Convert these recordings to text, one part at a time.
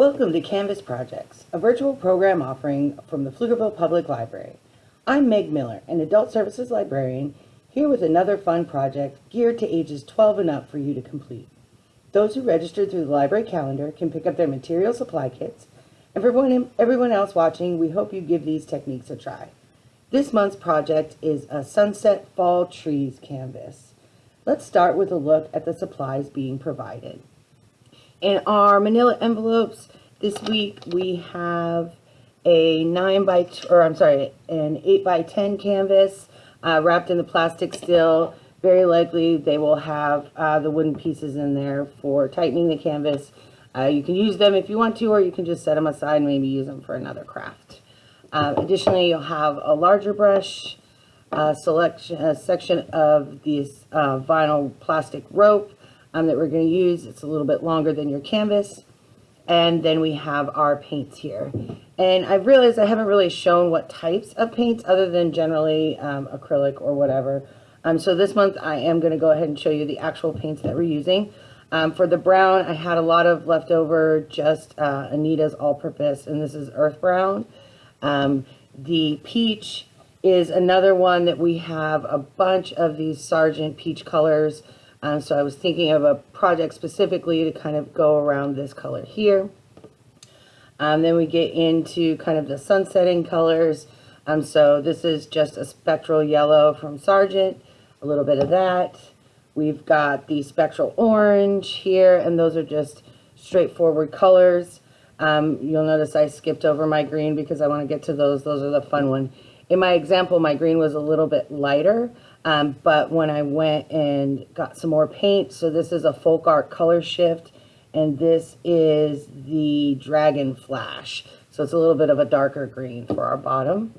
Welcome to Canvas Projects, a virtual program offering from the Pflugerville Public Library. I'm Meg Miller, an adult services librarian, here with another fun project geared to ages 12 and up for you to complete. Those who registered through the library calendar can pick up their material supply kits, and for everyone, everyone else watching, we hope you give these techniques a try. This month's project is a Sunset Fall Trees canvas. Let's start with a look at the supplies being provided. In our manila envelopes this week, we have a 9 by, or I'm sorry, an 8 by 10 canvas uh, wrapped in the plastic still. Very likely they will have uh, the wooden pieces in there for tightening the canvas. Uh, you can use them if you want to, or you can just set them aside and maybe use them for another craft. Uh, additionally, you'll have a larger brush, a selection, a section of this uh, vinyl plastic rope, um, that we're going to use. It's a little bit longer than your canvas. And then we have our paints here. And I've realized I haven't really shown what types of paints other than generally um, acrylic or whatever. Um, so this month I am going to go ahead and show you the actual paints that we're using. Um, for the brown, I had a lot of leftover just uh, Anita's all-purpose, and this is earth brown. Um, the peach is another one that we have a bunch of these Sargent peach colors. Um, so I was thinking of a project specifically to kind of go around this color here. Um, then we get into kind of the sunsetting colors. Um, so this is just a spectral yellow from Sargent, a little bit of that. We've got the spectral orange here, and those are just straightforward colors. Um, you'll notice I skipped over my green because I want to get to those. Those are the fun one. In my example, my green was a little bit lighter. Um, but when I went and got some more paint, so this is a folk art color shift, and this is the Dragon Flash. So it's a little bit of a darker green for our bottom.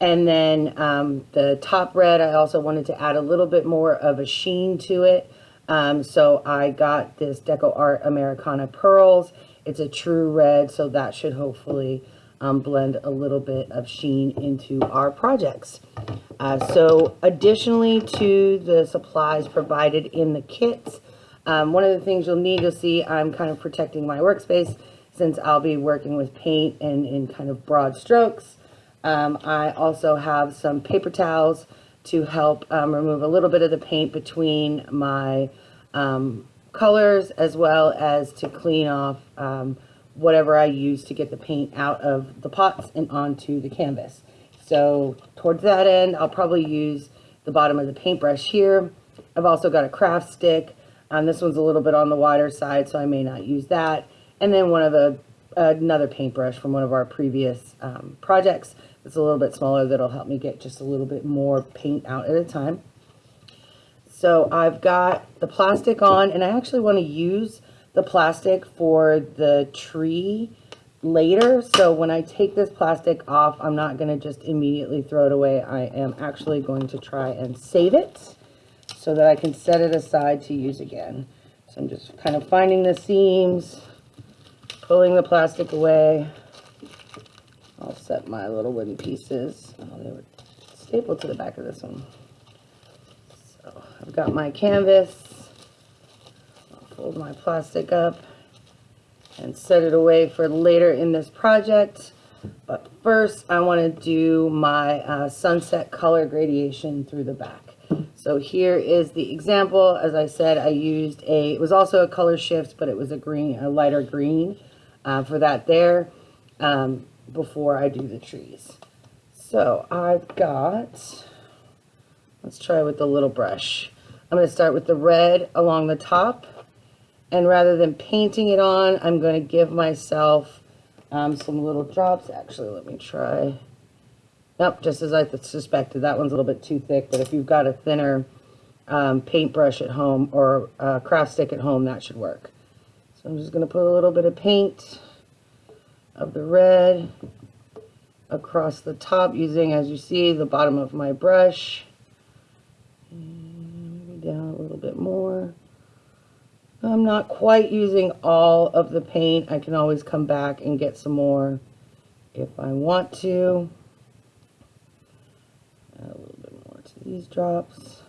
And then um, the top red, I also wanted to add a little bit more of a sheen to it. Um, so I got this DecoArt Americana Pearls. It's a true red, so that should hopefully um, blend a little bit of sheen into our projects. Uh, so additionally to the supplies provided in the kits, um, one of the things you'll need, you'll see, I'm kind of protecting my workspace since I'll be working with paint and in kind of broad strokes. Um, I also have some paper towels to help um, remove a little bit of the paint between my um, colors as well as to clean off um, whatever I use to get the paint out of the pots and onto the canvas. So towards that end, I'll probably use the bottom of the paintbrush here. I've also got a craft stick. Um, this one's a little bit on the wider side, so I may not use that. And then one of the another paintbrush from one of our previous um, projects. It's a little bit smaller that'll help me get just a little bit more paint out at a time. So I've got the plastic on, and I actually want to use the plastic for the tree later. So when I take this plastic off, I'm not going to just immediately throw it away. I am actually going to try and save it so that I can set it aside to use again. So I'm just kind of finding the seams, pulling the plastic away. I'll set my little wooden pieces. Oh, they were stapled to the back of this one. So I've got my canvas fold my plastic up and set it away for later in this project. But first I want to do my uh, sunset color gradation through the back. So here is the example. As I said, I used a, it was also a color shift, but it was a green, a lighter green uh, for that there um, before I do the trees. So I've got, let's try with the little brush. I'm going to start with the red along the top and rather than painting it on, I'm going to give myself um, some little drops. Actually, let me try. Nope, just as I suspected. That one's a little bit too thick, but if you've got a thinner um, paintbrush at home or a craft stick at home, that should work. So I'm just going to put a little bit of paint of the red across the top using, as you see, the bottom of my brush. And maybe down a little bit more. I'm not quite using all of the paint. I can always come back and get some more if I want to. Add a little bit more to these drops.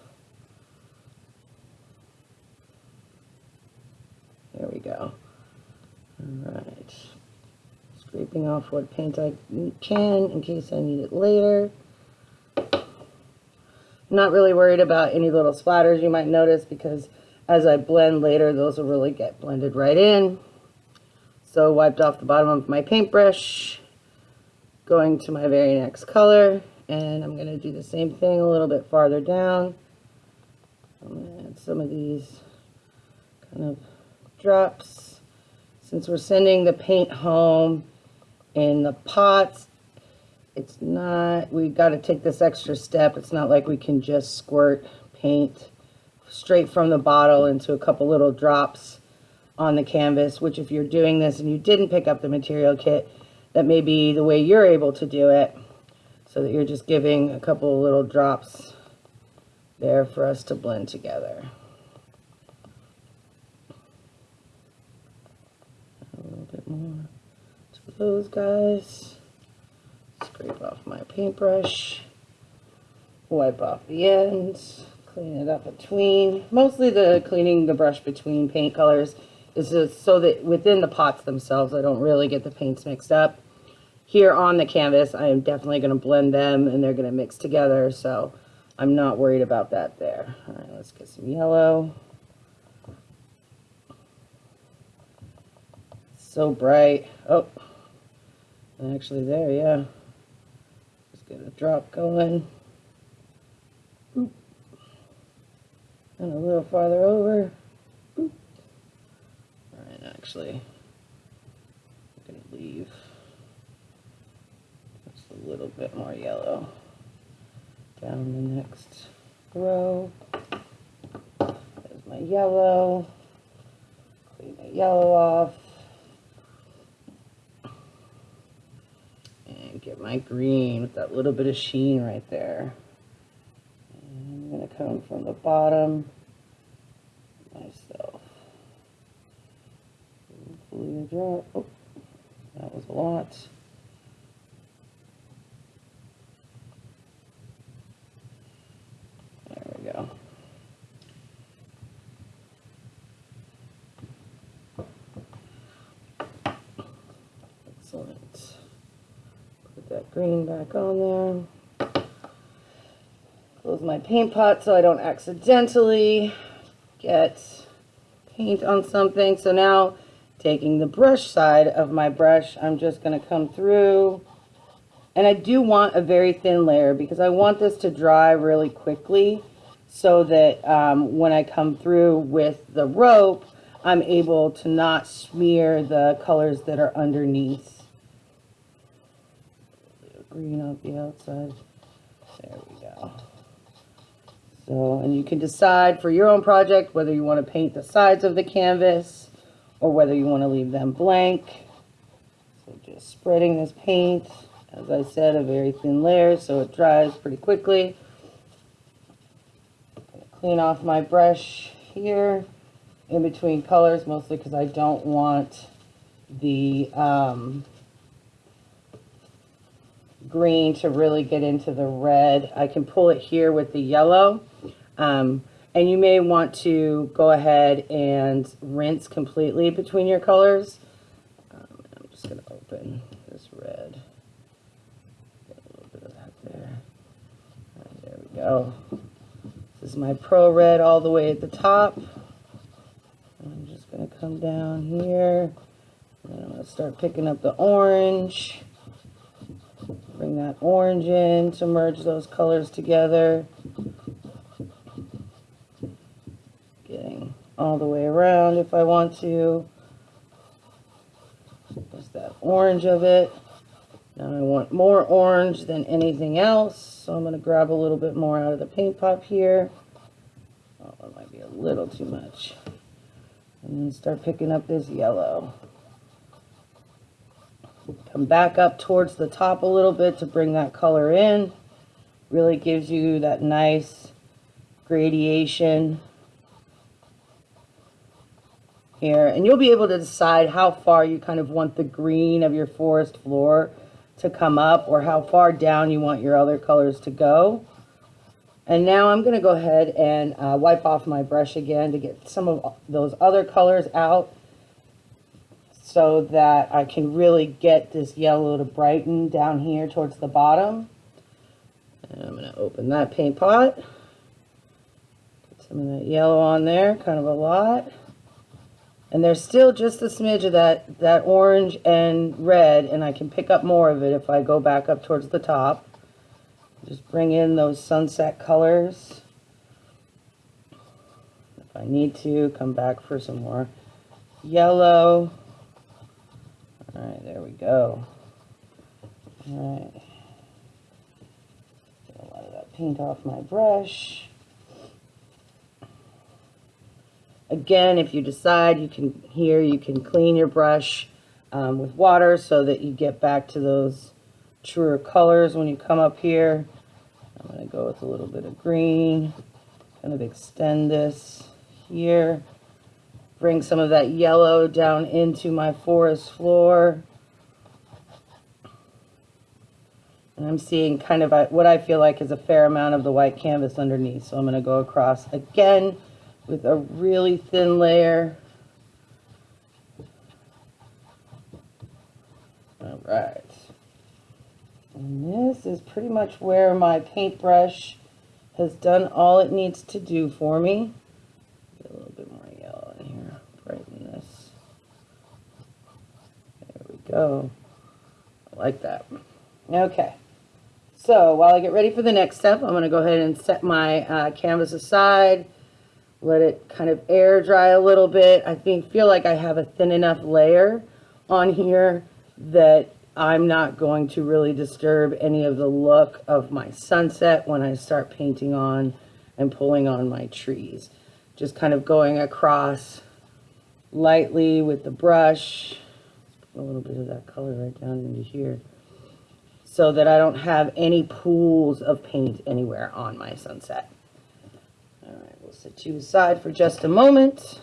There we go. All right. Scraping off what paint I can in case I need it later. Not really worried about any little splatters you might notice because as I blend later, those will really get blended right in. So wiped off the bottom of my paintbrush, going to my very next color, and I'm going to do the same thing a little bit farther down. I'm going to add some of these kind of drops. Since we're sending the paint home in the pots, it's not, we've got to take this extra step. It's not like we can just squirt paint straight from the bottle into a couple little drops on the canvas, which if you're doing this and you didn't pick up the material kit, that may be the way you're able to do it, so that you're just giving a couple little drops there for us to blend together. A little bit more to those guys. Scrape off my paintbrush. Wipe off the ends. Clean it up between. Mostly the cleaning the brush between paint colors is just so that within the pots themselves I don't really get the paints mixed up. Here on the canvas I am definitely going to blend them and they're going to mix together so I'm not worried about that there. Alright, let's get some yellow. So bright. Oh, actually there, yeah. Just get a drop going. Oop. And a little farther over. Oop. Alright, actually, I'm going to leave just a little bit more yellow down the next row. There's my yellow. Clean the yellow off. And get my green with that little bit of sheen right there. And I'm going to come from the bottom myself. Hopefully a drop. Oh, that was a lot. There we go. Excellent. Put that green back on there. Close my paint pot so I don't accidentally get paint on something. So now taking the brush side of my brush, I'm just going to come through. And I do want a very thin layer because I want this to dry really quickly so that um, when I come through with the rope, I'm able to not smear the colors that are underneath. Green on the outside. There. So, and you can decide for your own project whether you want to paint the sides of the canvas or whether you want to leave them blank. So just spreading this paint, as I said, a very thin layer so it dries pretty quickly clean off my brush here in between colors, mostly because I don't want the um, green to really get into the red. I can pull it here with the yellow. Um, and you may want to go ahead and rinse completely between your colors. Um, I'm just going to open this red. Get a little bit of that there. Right, there we go. This is my True Red all the way at the top. I'm just going to come down here. And I'm going to start picking up the orange. Bring that orange in to merge those colors together. Getting all the way around if I want to. Just that orange of it. Now I want more orange than anything else, so I'm going to grab a little bit more out of the paint pop here. Oh, that might be a little too much. And then start picking up this yellow. Come back up towards the top a little bit to bring that color in. Really gives you that nice gradation here. And you'll be able to decide how far you kind of want the green of your forest floor to come up or how far down you want your other colors to go. And now I'm going to go ahead and uh, wipe off my brush again to get some of those other colors out. So that I can really get this yellow to brighten down here towards the bottom. And I'm going to open that paint pot. Put some of that yellow on there, kind of a lot. And there's still just a smidge of that, that orange and red, and I can pick up more of it if I go back up towards the top. Just bring in those sunset colors. If I need to, come back for some more yellow. All right, there we go. All right. Get a lot of that paint off my brush. Again, if you decide you can, here you can clean your brush um, with water so that you get back to those truer colors when you come up here. I'm going to go with a little bit of green, kind of extend this here. Bring some of that yellow down into my forest floor. And I'm seeing kind of a, what I feel like is a fair amount of the white canvas underneath. So I'm going to go across again with a really thin layer. All right. And this is pretty much where my paintbrush has done all it needs to do for me. Get a little bit more yellow in here, brighten this. There we go. I like that. Okay. So while I get ready for the next step, I'm going to go ahead and set my uh, canvas aside let it kind of air dry a little bit. I think feel like I have a thin enough layer on here that I'm not going to really disturb any of the look of my sunset when I start painting on and pulling on my trees. Just kind of going across lightly with the brush, a little bit of that color right down into here, so that I don't have any pools of paint anywhere on my sunset. All right, we'll set you aside for just a moment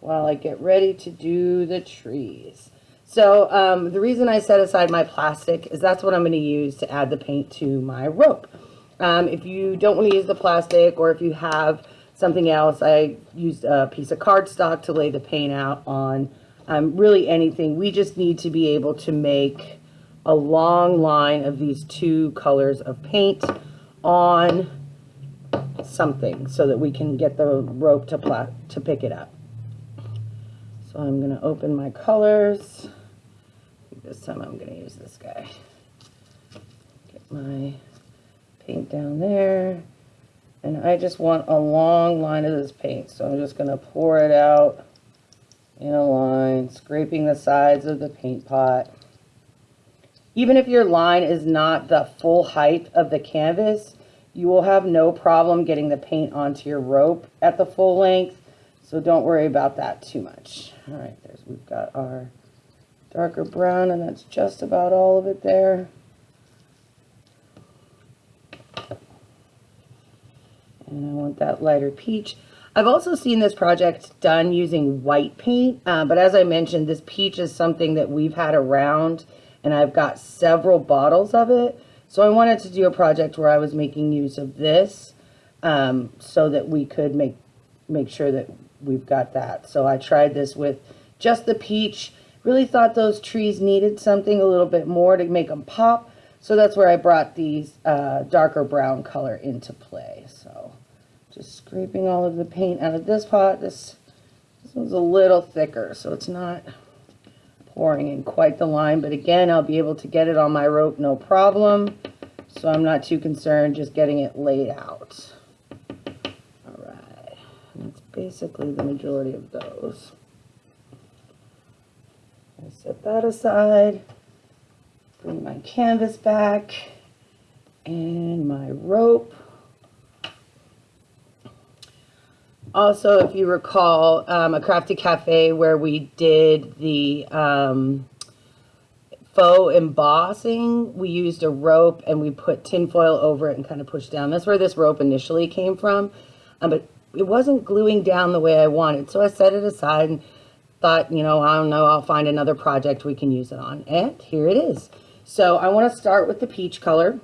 while I get ready to do the trees. So um, the reason I set aside my plastic is that's what I'm going to use to add the paint to my rope. Um, if you don't want to use the plastic or if you have something else, I used a piece of cardstock to lay the paint out on. Um, really anything. We just need to be able to make a long line of these two colors of paint on something so that we can get the rope to, to pick it up. So I'm going to open my colors. This time I'm going to use this guy. Get my paint down there. And I just want a long line of this paint. So I'm just going to pour it out in a line, scraping the sides of the paint pot. Even if your line is not the full height of the canvas, you will have no problem getting the paint onto your rope at the full length, so don't worry about that too much. All right, there's we've got our darker brown, and that's just about all of it there. And I want that lighter peach. I've also seen this project done using white paint, uh, but as I mentioned, this peach is something that we've had around, and I've got several bottles of it. So I wanted to do a project where I was making use of this um, so that we could make make sure that we've got that. So I tried this with just the peach. Really thought those trees needed something a little bit more to make them pop. So that's where I brought these uh, darker brown color into play. Just scraping all of the paint out of this pot. This, this one's a little thicker, so it's not pouring in quite the line. But again, I'll be able to get it on my rope no problem. So I'm not too concerned just getting it laid out. All right. That's basically the majority of those. I'll set that aside. Bring my canvas back and my rope. Also, if you recall, um, a crafty cafe where we did the um, faux embossing, we used a rope and we put tinfoil over it and kind of pushed down. That's where this rope initially came from, um, but it wasn't gluing down the way I wanted. So I set it aside and thought, you know, I don't know, I'll find another project we can use it on. And here it is. So I want to start with the peach color.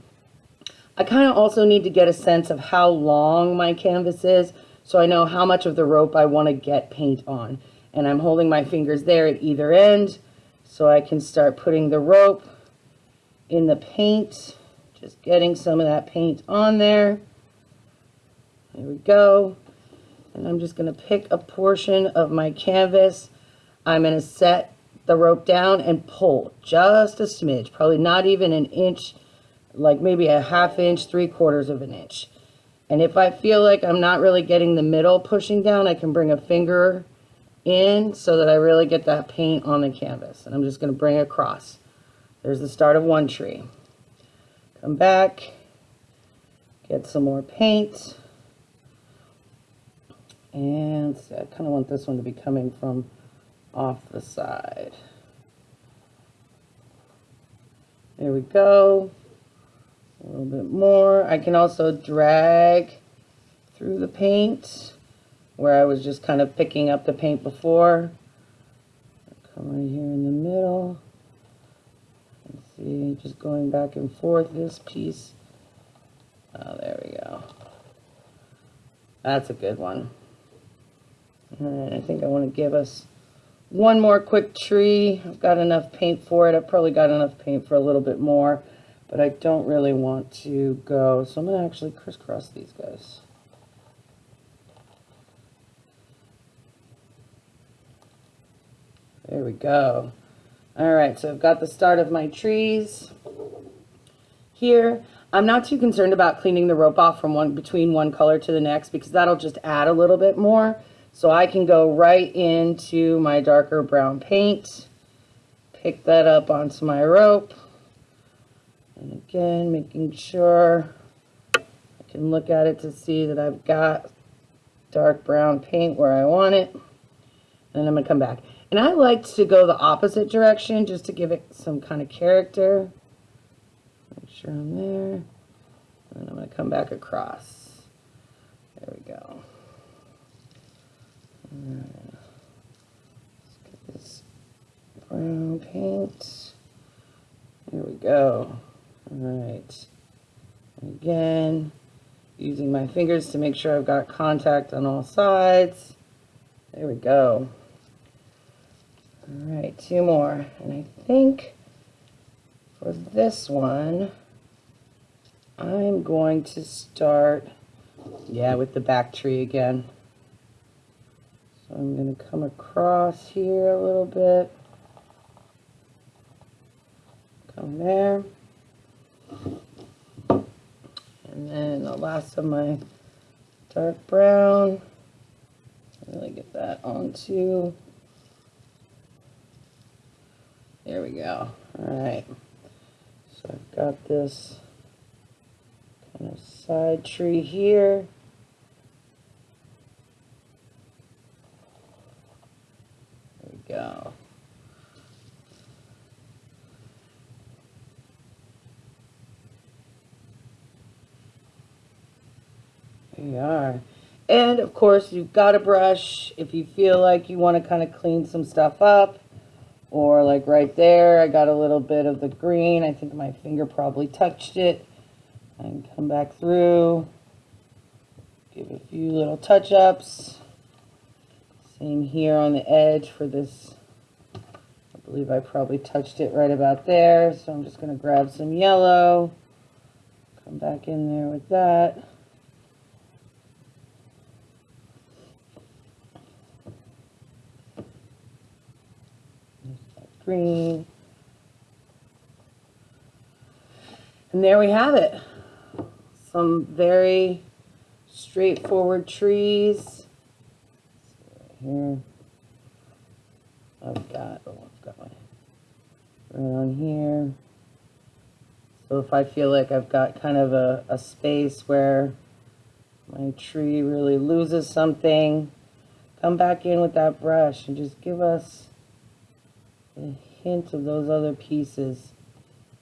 I kind of also need to get a sense of how long my canvas is so I know how much of the rope I want to get paint on. And I'm holding my fingers there at either end, so I can start putting the rope in the paint, just getting some of that paint on there. There we go. And I'm just going to pick a portion of my canvas. I'm going to set the rope down and pull just a smidge, probably not even an inch, like maybe a half inch, three quarters of an inch. And if I feel like I'm not really getting the middle pushing down, I can bring a finger in so that I really get that paint on the canvas. And I'm just going to bring across. There's the start of one tree. Come back, get some more paint. And I kind of want this one to be coming from off the side. There we go. A little bit more. I can also drag through the paint where I was just kind of picking up the paint before. Come right here in the middle. And see, just going back and forth this piece. Oh, there we go. That's a good one. And I think I want to give us one more quick tree. I've got enough paint for it. I've probably got enough paint for a little bit more, but I don't really want to go. So I'm going to actually crisscross these guys. There we go. All right, so I've got the start of my trees here. I'm not too concerned about cleaning the rope off from one between one color to the next because that'll just add a little bit more. So I can go right into my darker brown paint, pick that up onto my rope, making sure I can look at it to see that I've got dark brown paint where I want it. And I'm going to come back. And I like to go the opposite direction just to give it some kind of character. Make sure I'm there. And I'm going to come back across. There we go. Let's get this brown paint. There we go. All right. Again, using my fingers to make sure I've got contact on all sides. There we go. All right, two more. And I think for this one, I'm going to start, yeah, with the back tree again. So I'm going to come across here a little bit. Come there. And then the last of my dark brown. Really get that onto There we go. All right. So I've got this kind of side tree here. There we go. There you are. And of course, you've got a brush if you feel like you want to kind of clean some stuff up or like right there, I got a little bit of the green. I think my finger probably touched it. And come back through. Give a few little touch-ups. Same here on the edge for this. I believe I probably touched it right about there. So I'm just going to grab some yellow. Come back in there with that. Green. And there we have it. Some very straightforward trees. Here. I've got, oh, I've got my, right on here. So if I feel like I've got kind of a, a space where my tree really loses something, come back in with that brush and just give us a hint of those other pieces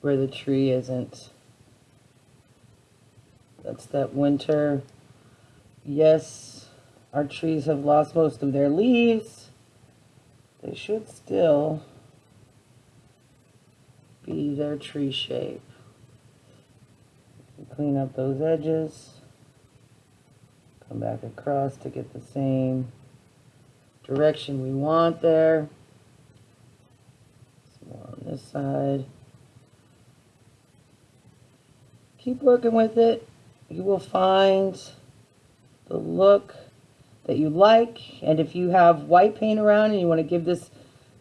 where the tree isn't. That's that winter. Yes, our trees have lost most of their leaves. They should still be their tree shape. Clean up those edges. Come back across to get the same direction we want there this side. Keep working with it. You will find the look that you like. And if you have white paint around and you want to give this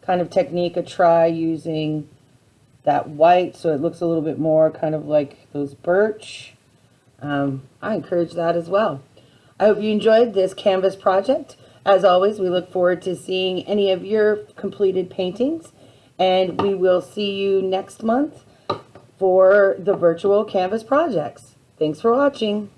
kind of technique a try using that white so it looks a little bit more kind of like those birch, um, I encourage that as well. I hope you enjoyed this canvas project. As always, we look forward to seeing any of your completed paintings, and we will see you next month for the virtual canvas projects. Thanks for watching.